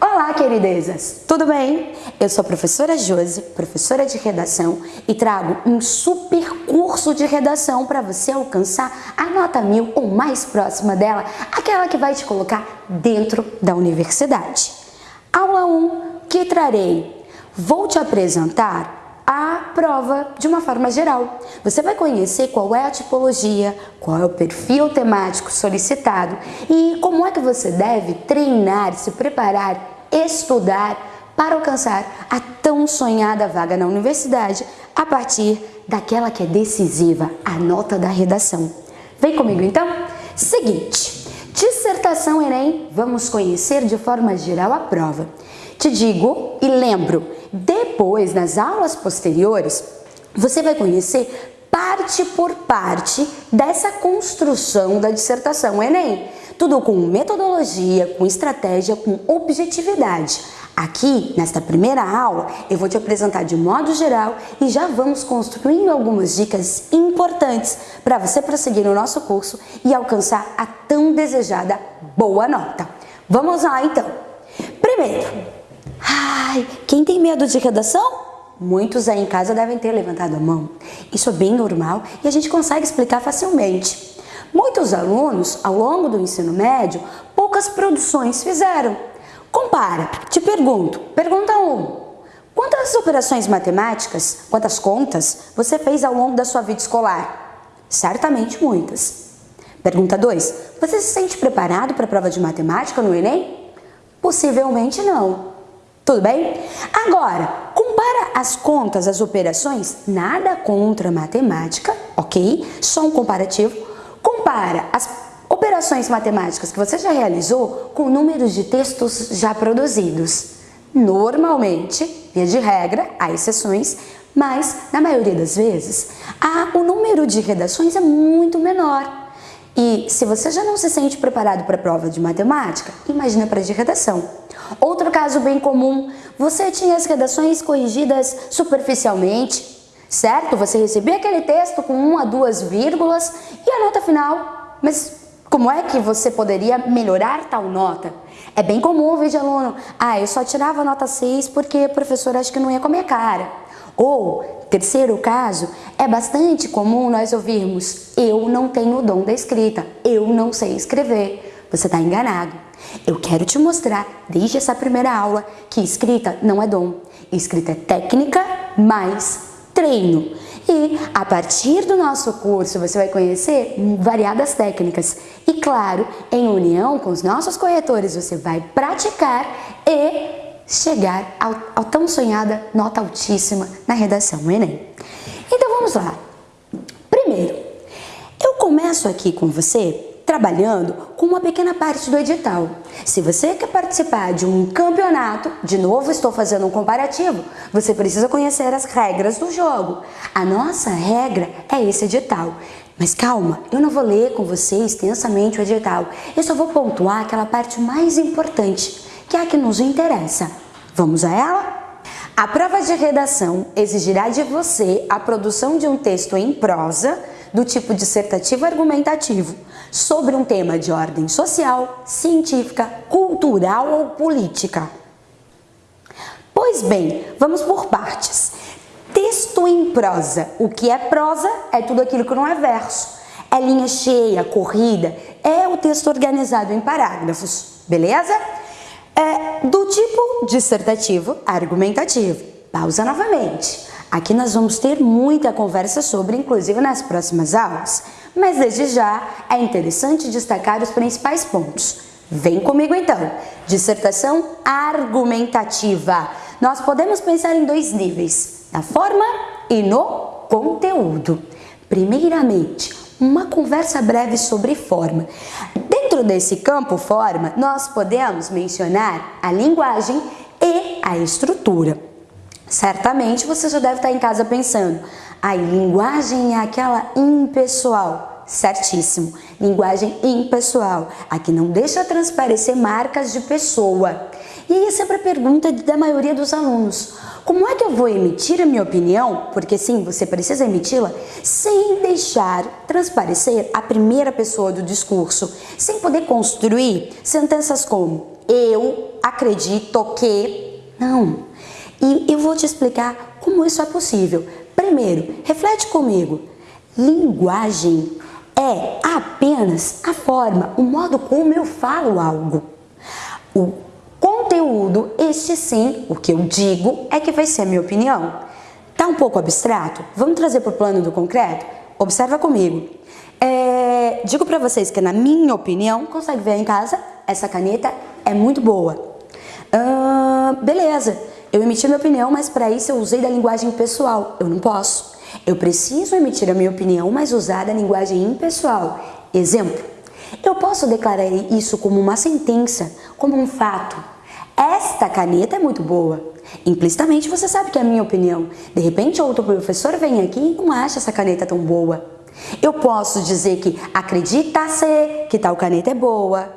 Olá, queridezas! Tudo bem? Eu sou a professora Josi, professora de redação, e trago um super curso de redação para você alcançar a nota mil ou mais próxima dela, aquela que vai te colocar dentro da universidade. Aula 1, que trarei? Vou te apresentar a prova de uma forma geral. Você vai conhecer qual é a tipologia, qual é o perfil temático solicitado e como é que você deve treinar, se preparar estudar para alcançar a tão sonhada vaga na universidade a partir daquela que é decisiva, a nota da redação. Vem comigo então? Seguinte, dissertação Enem, vamos conhecer de forma geral a prova. Te digo e lembro, depois nas aulas posteriores, você vai conhecer parte por parte dessa construção da dissertação Enem. Tudo com metodologia, com estratégia, com objetividade. Aqui, nesta primeira aula, eu vou te apresentar de modo geral e já vamos construindo algumas dicas importantes para você prosseguir no nosso curso e alcançar a tão desejada boa nota. Vamos lá então. Primeiro, ai, quem tem medo de redação? Muitos aí em casa devem ter levantado a mão. Isso é bem normal e a gente consegue explicar facilmente. Muitos alunos, ao longo do ensino médio, poucas produções fizeram. Compara, te pergunto, pergunta 1. Um, quantas operações matemáticas, quantas contas você fez ao longo da sua vida escolar? Certamente muitas. Pergunta 2. Você se sente preparado para a prova de matemática no Enem? Possivelmente não. Tudo bem? Agora, compara as contas, as operações, nada contra matemática, ok? Só um comparativo compara as operações matemáticas que você já realizou com números de textos já produzidos. Normalmente, via de regra, há exceções, mas na maioria das vezes, o número de redações é muito menor. E se você já não se sente preparado para a prova de matemática, imagina para de redação. Outro caso bem comum, você tinha as redações corrigidas superficialmente, certo? Você recebia aquele texto com uma, duas vírgulas e a nota final. Mas como é que você poderia melhorar tal nota? É bem comum ouvir de aluno, ah, eu só tirava nota 6 porque a professora acha que não ia com a cara. Ou, terceiro caso, é bastante comum nós ouvirmos, eu não tenho o dom da escrita, eu não sei escrever. Você está enganado. Eu quero te mostrar, desde essa primeira aula, que escrita não é dom. Escrita é técnica mais treino. E a partir do nosso curso você vai conhecer variadas técnicas. E claro, em união com os nossos corretores, você vai praticar e chegar ao, ao tão sonhada nota altíssima na redação Enem. Então vamos lá. Primeiro, eu começo aqui com você trabalhando com uma pequena parte do edital. Se você quer participar de um campeonato, de novo estou fazendo um comparativo, você precisa conhecer as regras do jogo. A nossa regra é esse edital. Mas calma, eu não vou ler com você extensamente o edital, eu só vou pontuar aquela parte mais importante, que é a que nos interessa. Vamos a ela? A prova de redação exigirá de você a produção de um texto em prosa, do tipo dissertativo argumentativo, sobre um tema de ordem social, científica, cultural ou política. Pois bem, vamos por partes. Texto em prosa. O que é prosa é tudo aquilo que não é verso. É linha cheia, corrida, é o texto organizado em parágrafos, beleza? É do tipo dissertativo, argumentativo. Pausa novamente. Aqui nós vamos ter muita conversa sobre, inclusive nas próximas aulas, mas desde já é interessante destacar os principais pontos. Vem comigo então. Dissertação argumentativa. Nós podemos pensar em dois níveis, na forma e no conteúdo. Primeiramente, uma conversa breve sobre forma. Dentro desse campo forma, nós podemos mencionar a linguagem e a estrutura. Certamente você já deve estar em casa pensando, a linguagem é aquela impessoal. Certíssimo. Linguagem impessoal. Aqui não deixa transparecer marcas de pessoa. E aí sempre a pergunta da maioria dos alunos. Como é que eu vou emitir a minha opinião? Porque sim, você precisa emiti-la sem deixar transparecer a primeira pessoa do discurso, sem poder construir sentenças como eu acredito que. Não. E eu vou te explicar como isso é possível. Primeiro, reflete comigo. Linguagem é apenas a forma, o modo como eu falo algo. O conteúdo, este sim, o que eu digo, é que vai ser a minha opinião. Tá um pouco abstrato? Vamos trazer para o plano do concreto? Observa comigo. É, digo para vocês que, na minha opinião, consegue ver em casa, essa caneta é muito boa. Beleza, eu emiti minha opinião, mas para isso eu usei da linguagem pessoal. Eu não posso. Eu preciso emitir a minha opinião, mas usar da linguagem impessoal. Exemplo, eu posso declarar isso como uma sentença, como um fato. Esta caneta é muito boa. Implicitamente você sabe que é a minha opinião. De repente outro professor vem aqui e não acha essa caneta tão boa. Eu posso dizer que acredita-se que tal caneta é boa.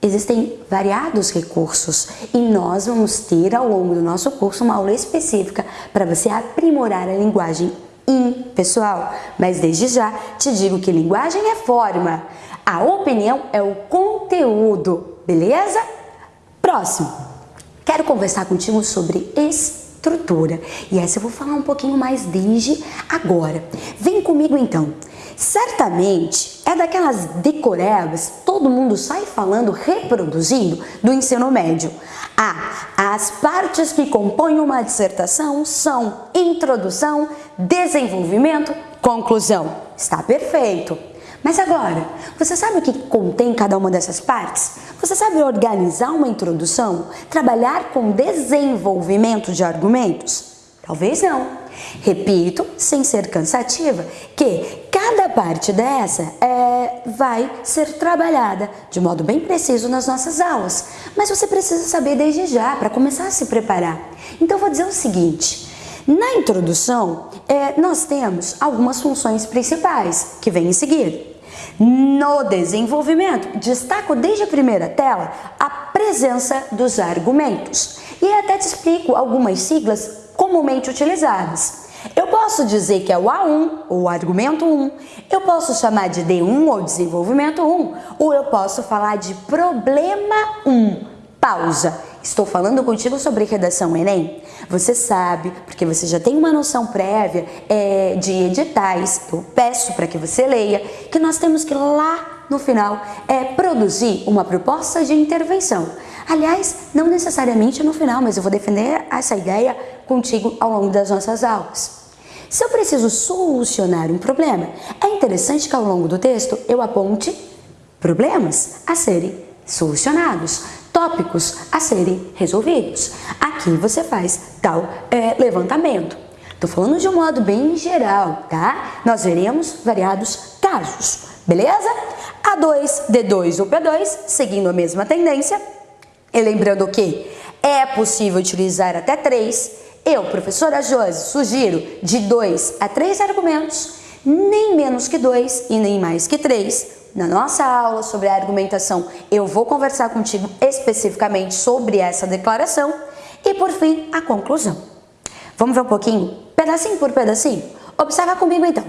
Existem variados recursos e nós vamos ter ao longo do nosso curso uma aula específica para você aprimorar a linguagem impessoal. Mas desde já te digo que linguagem é forma, a opinião é o conteúdo, beleza? Próximo, quero conversar contigo sobre estrutura e essa eu vou falar um pouquinho mais desde agora. Vem comigo então. Certamente é daquelas decorebas, todo mundo sai falando, reproduzindo do ensino médio. Ah, as partes que compõem uma dissertação são introdução, desenvolvimento, conclusão. Está perfeito. Mas agora, você sabe o que contém cada uma dessas partes? Você sabe organizar uma introdução? Trabalhar com desenvolvimento de argumentos? Talvez não. Repito, sem ser cansativa, que cada parte dessa é, vai ser trabalhada de modo bem preciso nas nossas aulas. Mas você precisa saber desde já para começar a se preparar. Então vou dizer o seguinte. Na introdução, é, nós temos algumas funções principais que vêm em seguida. No desenvolvimento, destaco desde a primeira tela a presença dos argumentos. E até te explico algumas siglas comumente utilizadas. Eu posso dizer que é o A1 ou argumento 1, eu posso chamar de D1 ou desenvolvimento 1, ou eu posso falar de problema 1, pausa. Estou falando contigo sobre redação Enem. Você sabe, porque você já tem uma noção prévia é, de editais, eu peço para que você leia, que nós temos que lá no final é produzir uma proposta de intervenção. Aliás, não necessariamente no final, mas eu vou defender essa ideia contigo ao longo das nossas aulas. Se eu preciso solucionar um problema, é interessante que ao longo do texto eu aponte problemas a serem solucionados, tópicos a serem resolvidos. Aqui você faz tal é, levantamento. Estou falando de um modo bem geral, tá? Nós veremos variados casos, beleza? A2, D2 ou P2, seguindo a mesma tendência. E lembrando que é possível utilizar até três eu, professora Josi, sugiro de dois a três argumentos, nem menos que dois e nem mais que três. Na nossa aula sobre a argumentação, eu vou conversar contigo especificamente sobre essa declaração e, por fim, a conclusão. Vamos ver um pouquinho, pedacinho por pedacinho? Observa comigo então.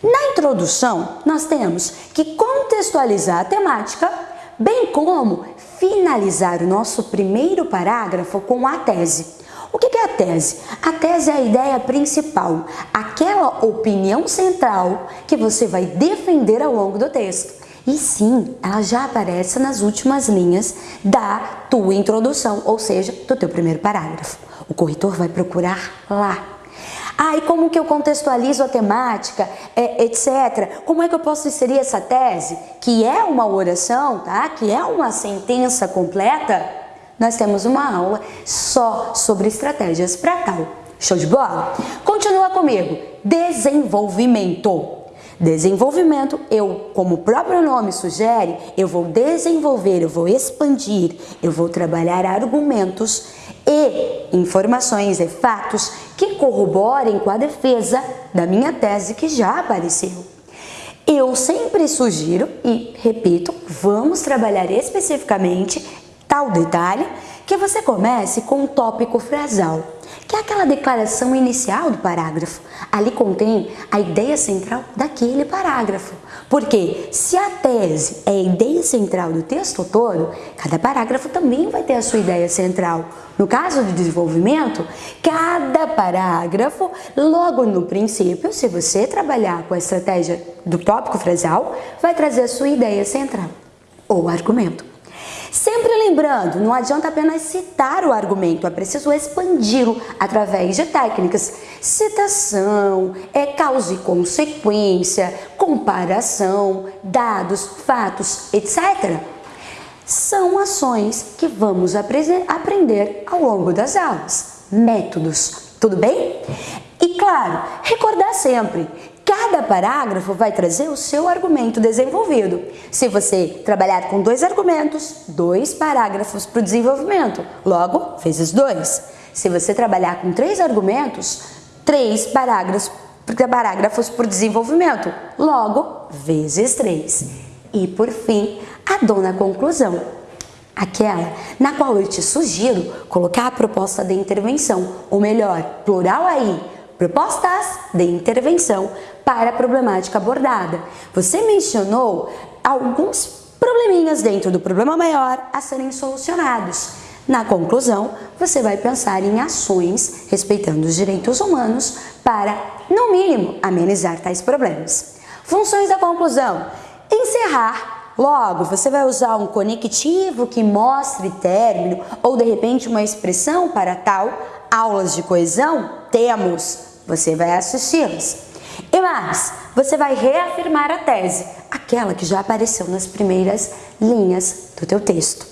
Na introdução, nós temos que contextualizar a temática, bem como finalizar o nosso primeiro parágrafo com a tese. O que é a tese? A tese é a ideia principal, aquela opinião central que você vai defender ao longo do texto. E sim, ela já aparece nas últimas linhas da tua introdução, ou seja, do teu primeiro parágrafo. O corretor vai procurar lá. Ah, e como que eu contextualizo a temática, é, etc. Como é que eu posso inserir essa tese, que é uma oração, tá? que é uma sentença completa, nós temos uma aula só sobre estratégias para tal. Show de bola? Continua comigo. Desenvolvimento. Desenvolvimento, eu, como o próprio nome sugere, eu vou desenvolver, eu vou expandir, eu vou trabalhar argumentos e informações e fatos que corroborem com a defesa da minha tese que já apareceu. Eu sempre sugiro e repito, vamos trabalhar especificamente tal detalhe que você comece com um tópico frasal, que é aquela declaração inicial do parágrafo. Ali contém a ideia central daquele parágrafo. Porque se a tese é a ideia central do texto todo, cada parágrafo também vai ter a sua ideia central. No caso do desenvolvimento, cada parágrafo, logo no princípio, se você trabalhar com a estratégia do tópico frasal, vai trazer a sua ideia central ou argumento. Sempre lembrando, não adianta apenas citar o argumento, é preciso expandi-lo através de técnicas. Citação, é causa e consequência, comparação, dados, fatos, etc. São ações que vamos aprender ao longo das aulas. Métodos, tudo bem? E claro, recordar sempre Cada parágrafo vai trazer o seu argumento desenvolvido. Se você trabalhar com dois argumentos, dois parágrafos para o desenvolvimento, logo, vezes dois. Se você trabalhar com três argumentos, três parágrafos, parágrafos o desenvolvimento, logo, vezes três. E por fim, a dona conclusão, aquela na qual eu te sugiro colocar a proposta de intervenção, ou melhor, plural aí, propostas de intervenção para a problemática abordada. Você mencionou alguns probleminhas dentro do problema maior a serem solucionados. Na conclusão, você vai pensar em ações respeitando os direitos humanos para, no mínimo, amenizar tais problemas. Funções da conclusão: encerrar Logo, você vai usar um conectivo que mostre término ou de repente uma expressão para tal. Aulas de coesão? Temos. Você vai assisti-las. E mais, você vai reafirmar a tese, aquela que já apareceu nas primeiras linhas do teu texto.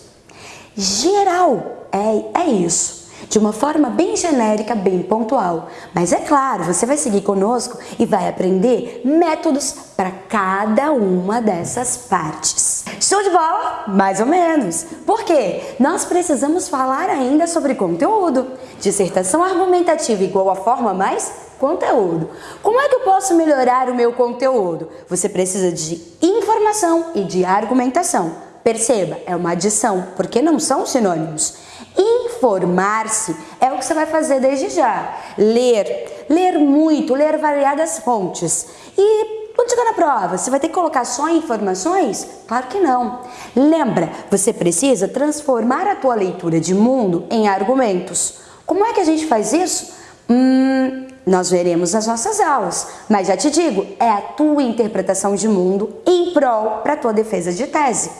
Geral, é, é isso de uma forma bem genérica, bem pontual. Mas é claro, você vai seguir conosco e vai aprender métodos para cada uma dessas partes. Show de bola? Mais ou menos. Por quê? Nós precisamos falar ainda sobre conteúdo. Dissertação argumentativa igual a forma mais conteúdo. Como é que eu posso melhorar o meu conteúdo? Você precisa de informação e de argumentação. Perceba, é uma adição, porque não são sinônimos. Informar-se é o que você vai fazer desde já. Ler, ler muito, ler variadas fontes. E quando chegar na prova, você vai ter que colocar só informações? Claro que não. Lembra, você precisa transformar a tua leitura de mundo em argumentos. Como é que a gente faz isso? Hum, nós veremos nas nossas aulas, mas já te digo, é a tua interpretação de mundo em prol para tua defesa de tese.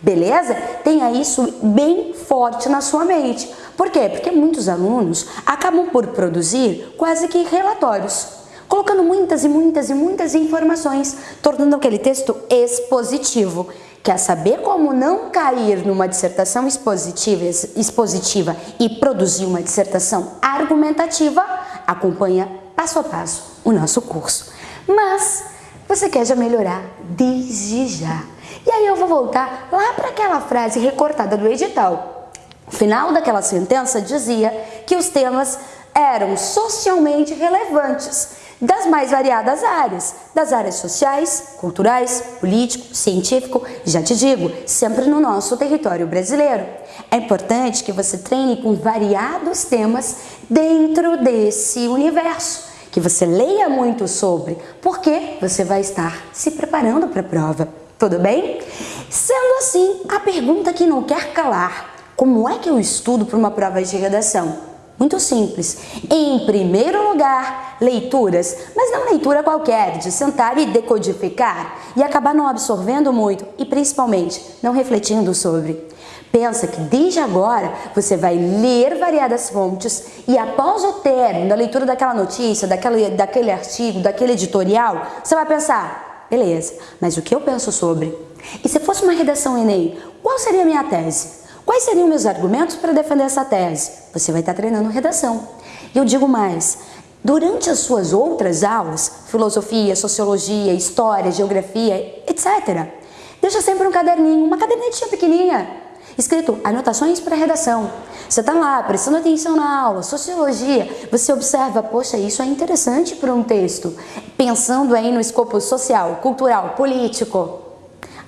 Beleza? Tenha isso bem forte na sua mente. Por quê? Porque muitos alunos acabam por produzir quase que relatórios, colocando muitas e muitas e muitas informações, tornando aquele texto expositivo. Quer saber como não cair numa dissertação expositiva, expositiva e produzir uma dissertação argumentativa? Acompanha passo a passo o nosso curso. Mas você quer já melhorar desde já. E aí eu vou voltar lá para aquela frase recortada do edital. O final daquela sentença dizia que os temas eram socialmente relevantes das mais variadas áreas, das áreas sociais, culturais, político, científico, já te digo, sempre no nosso território brasileiro. É importante que você treine com variados temas dentro desse universo, que você leia muito sobre, porque você vai estar se preparando para a prova. Tudo bem? Sendo assim, a pergunta que não quer calar: como é que eu estudo para uma prova de redação? Muito simples. Em primeiro lugar, leituras, mas não leitura qualquer, de sentar e decodificar e acabar não absorvendo muito e principalmente não refletindo sobre. Pensa que desde agora você vai ler variadas fontes e após o término da leitura daquela notícia, daquele, daquele artigo, daquele editorial, você vai pensar, Beleza, mas o que eu penso sobre? E se fosse uma redação Enem, qual seria a minha tese? Quais seriam meus argumentos para defender essa tese? Você vai estar treinando redação. E eu digo mais, durante as suas outras aulas, filosofia, sociologia, história, geografia, etc., deixa sempre um caderninho, uma cadernetinha pequenininha. escrito anotações para redação. Você está lá prestando atenção na aula, sociologia, você observa, poxa, isso é interessante para um texto. Pensando aí no escopo social, cultural, político.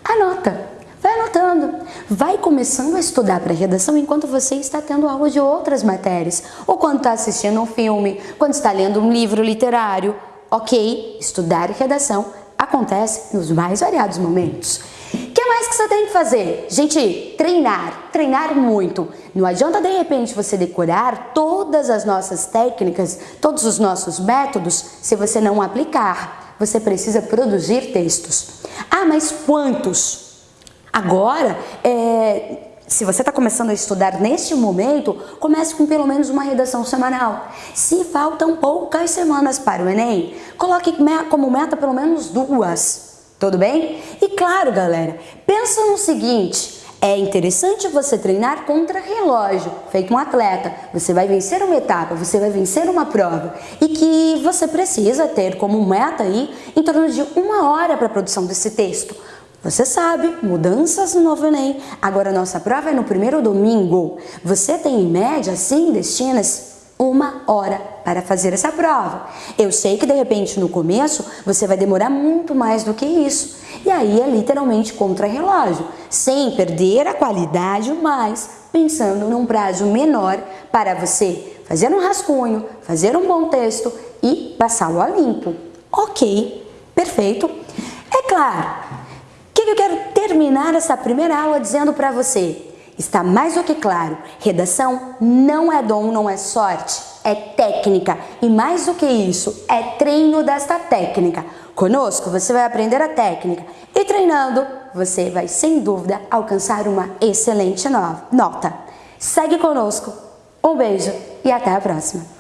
Anota, vai anotando, vai começando a estudar para redação enquanto você está tendo aula de outras matérias, ou quando está assistindo um filme, quando está lendo um livro literário. Ok, estudar redação acontece nos mais variados momentos que mais que você tem que fazer? Gente, treinar, treinar muito. Não adianta de repente você decorar todas as nossas técnicas, todos os nossos métodos, se você não aplicar. Você precisa produzir textos. Ah, mas quantos? Agora, é, se você está começando a estudar neste momento, comece com pelo menos uma redação semanal. Se faltam poucas semanas para o Enem, coloque como meta pelo menos duas. Tudo bem? E claro, galera, pensa no seguinte, é interessante você treinar contra relógio, feito um atleta. Você vai vencer uma etapa, você vai vencer uma prova. E que você precisa ter como meta aí em torno de uma hora para a produção desse texto. Você sabe, mudanças no novo Enem. Agora nossa prova é no primeiro domingo. Você tem em média, sim, destinas uma hora para fazer essa prova. Eu sei que de repente no começo você vai demorar muito mais do que isso. E aí é literalmente contra-relógio, sem perder a qualidade, mas pensando num prazo menor para você fazer um rascunho, fazer um bom texto e passá-lo a limpo. Ok, perfeito. É claro, o que eu quero terminar essa primeira aula dizendo para você? Está mais do que claro, redação não é dom, não é sorte, é técnica. E mais do que isso, é treino desta técnica. Conosco você vai aprender a técnica e treinando você vai sem dúvida alcançar uma excelente nota. Segue conosco, um beijo e até a próxima!